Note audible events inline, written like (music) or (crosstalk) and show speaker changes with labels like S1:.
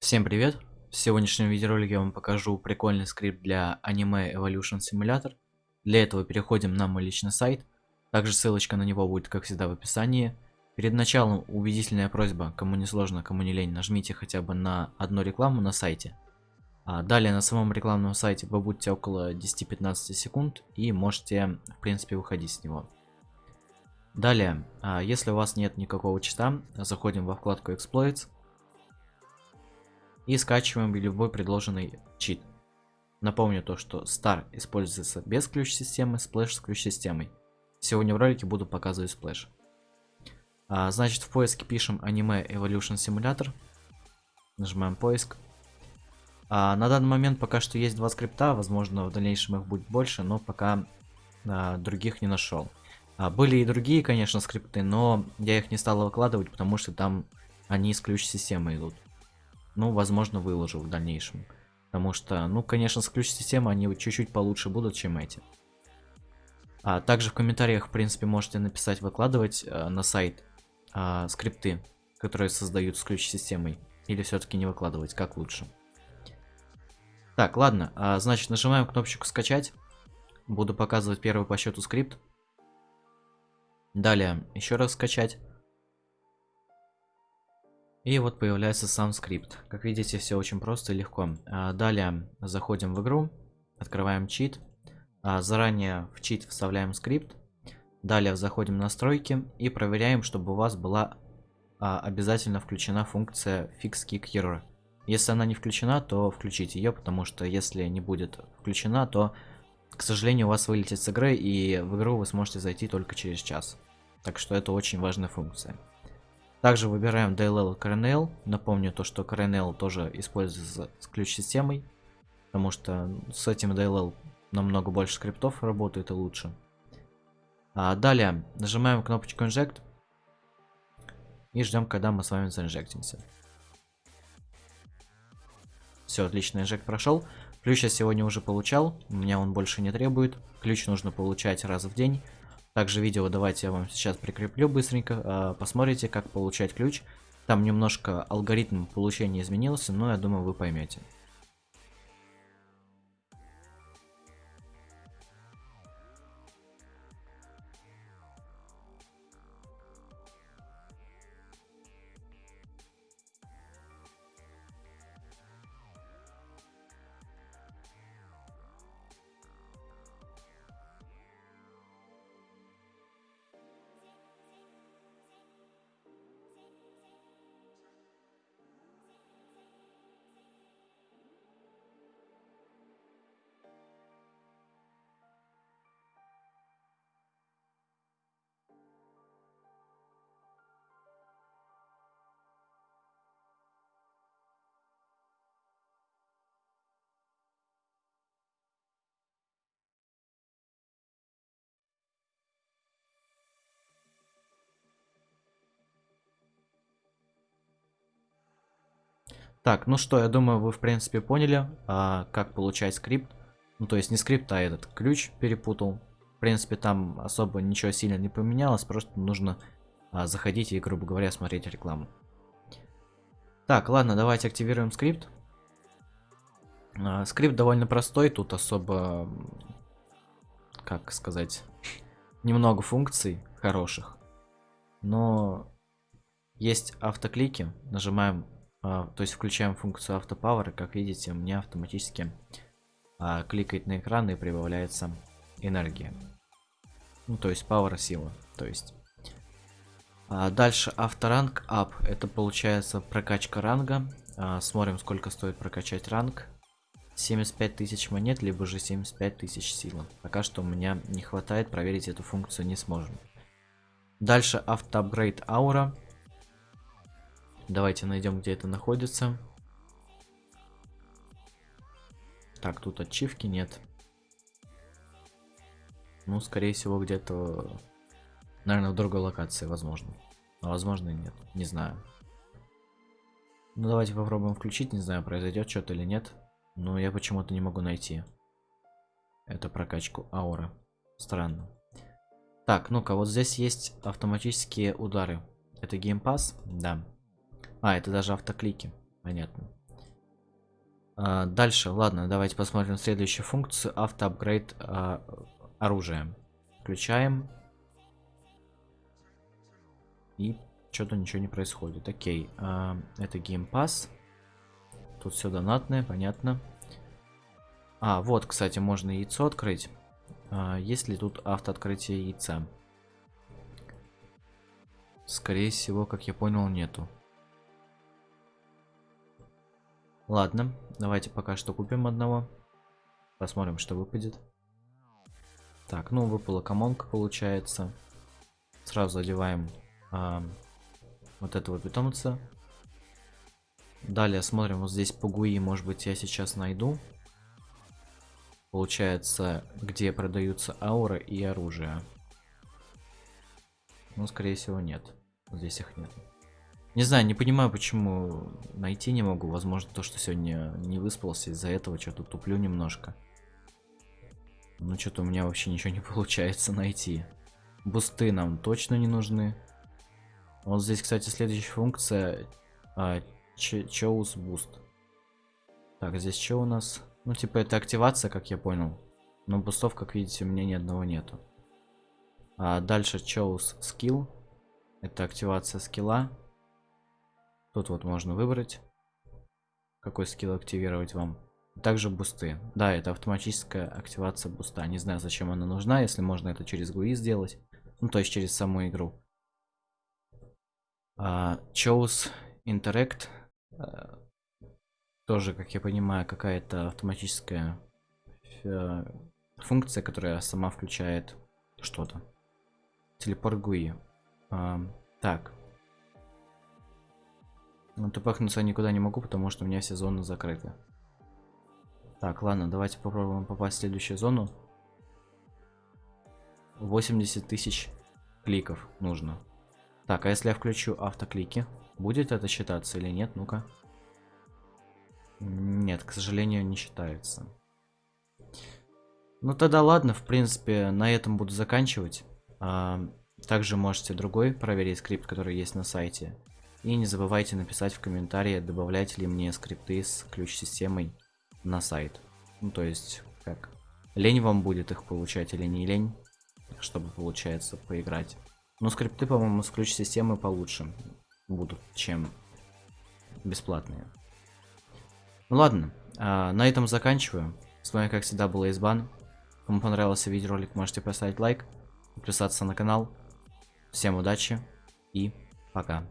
S1: Всем привет! В сегодняшнем видеоролике я вам покажу прикольный скрипт для аниме Evolution Simulator. Для этого переходим на мой личный сайт. Также ссылочка на него будет, как всегда, в описании. Перед началом убедительная просьба, кому не сложно, кому не лень, нажмите хотя бы на одну рекламу на сайте. А далее на самом рекламном сайте вы будете около 10-15 секунд и можете, в принципе, выходить с него. Далее, а, если у вас нет никакого чита, заходим во вкладку Exploits и скачиваем любой предложенный чит. Напомню то, что Star используется без ключ-системы, Splash с ключ-системой. Сегодня в ролике буду показывать Splash. А, значит, в поиске пишем Anime Evolution Simulator. Нажимаем поиск. А, на данный момент пока что есть два скрипта, возможно в дальнейшем их будет больше, но пока а, других не нашел. А, были и другие, конечно, скрипты, но я их не стал выкладывать, потому что там они с ключ-системы идут ну, возможно, выложу в дальнейшем. Потому что, ну, конечно, с ключ-системы они чуть-чуть получше будут, чем эти. А также в комментариях, в принципе, можете написать, выкладывать э, на сайт э, скрипты, которые создают с ключ-системой. Или все-таки не выкладывать, как лучше. Так, ладно, а, значит, нажимаем кнопочку скачать. Буду показывать первый по счету скрипт. Далее, еще раз скачать. И вот появляется сам скрипт. Как видите, все очень просто и легко. А, далее заходим в игру, открываем чит. А, заранее в чит вставляем скрипт. Далее заходим в настройки и проверяем, чтобы у вас была а, обязательно включена функция Fix Kick Error. Если она не включена, то включите ее, потому что если не будет включена, то, к сожалению, у вас вылетит с игры, и в игру вы сможете зайти только через час. Так что это очень важная функция. Также выбираем DLL CRNL. Напомню то, что CRNL тоже используется с ключ-системой. Потому что с этим DLL намного больше скриптов работает и лучше. А далее нажимаем кнопочку Inject. И ждем, когда мы с вами заинжектимся. Все, отлично, инжект прошел. Ключ я сегодня уже получал, у меня он больше не требует. Ключ нужно получать раз в день. Также видео давайте я вам сейчас прикреплю быстренько. А, посмотрите, как получать ключ. Там немножко алгоритм получения изменился, но я думаю, вы поймете. Так, ну что, я думаю, вы в принципе поняли, а, как получать скрипт. Ну, то есть не скрипт, а этот ключ перепутал. В принципе, там особо ничего сильно не поменялось, просто нужно а, заходить и, грубо говоря, смотреть рекламу. Так, ладно, давайте активируем скрипт. А, скрипт довольно простой, тут особо, как сказать, (laughs) немного функций хороших. Но есть автоклики, нажимаем то есть включаем функцию автопауэр, как видите, у меня автоматически а, кликает на экран и прибавляется энергия. Ну, то есть power сила, то есть. А, дальше авторанг up, это получается прокачка ранга. А, смотрим, сколько стоит прокачать ранг. 75 тысяч монет, либо же 75 тысяч силы. Пока что у меня не хватает, проверить эту функцию не сможем. Дальше автоапгрейд аура. Давайте найдем, где это находится. Так, тут ачивки нет. Ну, скорее всего, где-то... Наверное, в другой локации, возможно. А возможно и нет. Не знаю. Ну, давайте попробуем включить. Не знаю, произойдет что-то или нет. Но я почему-то не могу найти. Это прокачку аура. Странно. Так, ну-ка, вот здесь есть автоматические удары. Это gamepass? Да. А, это даже автоклики. Понятно. А, дальше, ладно, давайте посмотрим следующую функцию. Автоапгрейд а, оружия. Включаем. И что-то ничего не происходит. Окей, а, это gamepass. Тут все донатное, понятно. А, вот, кстати, можно яйцо открыть. А, есть ли тут автооткрытие яйца? Скорее всего, как я понял, нету. Ладно, давайте пока что купим одного. Посмотрим, что выпадет. Так, ну выпала комонка, получается. Сразу одеваем а, вот этого питомца. Далее смотрим, вот здесь пугуи, может быть, я сейчас найду. Получается, где продаются аура и оружие. Ну, скорее всего, нет. Здесь их нет. Не знаю, не понимаю, почему найти не могу. Возможно, то, что сегодня не выспался, из-за этого что-то туплю немножко. Ну, что-то у меня вообще ничего не (laughs) получается найти. Бусты нам точно не нужны. Вот здесь, кстати, следующая функция. А, Choose Boost. Так, здесь что у нас? Ну, типа, это активация, как я понял. Но бустов, как видите, у меня ни одного нету. А дальше Choose Skill. Это активация скилла. Тут вот можно выбрать, какой скилл активировать вам. Также бусты. Да, это автоматическая активация буста. Не знаю, зачем она нужна, если можно это через GUI сделать. Ну, то есть через саму игру. Uh, chose Interact. Uh, тоже, как я понимаю, какая-то автоматическая uh, функция, которая сама включает что-то. Телепорт GUI. Uh, так. Ну, тупахнуться никуда не могу, потому что у меня все зоны закрыты. Так, ладно, давайте попробуем попасть в следующую зону. 80 тысяч кликов нужно. Так, а если я включу автоклики, будет это считаться или нет? Ну-ка. Нет, к сожалению, не считается. Ну тогда ладно, в принципе, на этом буду заканчивать. А, также можете другой проверить скрипт, который есть на сайте. И не забывайте написать в комментарии, добавлять ли мне скрипты с ключ-системой на сайт. Ну, то есть, как, лень вам будет их получать или не лень, чтобы, получается, поиграть. Но скрипты, по-моему, с ключ-системы получше будут, чем бесплатные. Ну ладно, а, на этом заканчиваю. С вами, как всегда, был Избан. Кому понравился видеоролик, можете поставить лайк, подписаться на канал. Всем удачи и пока.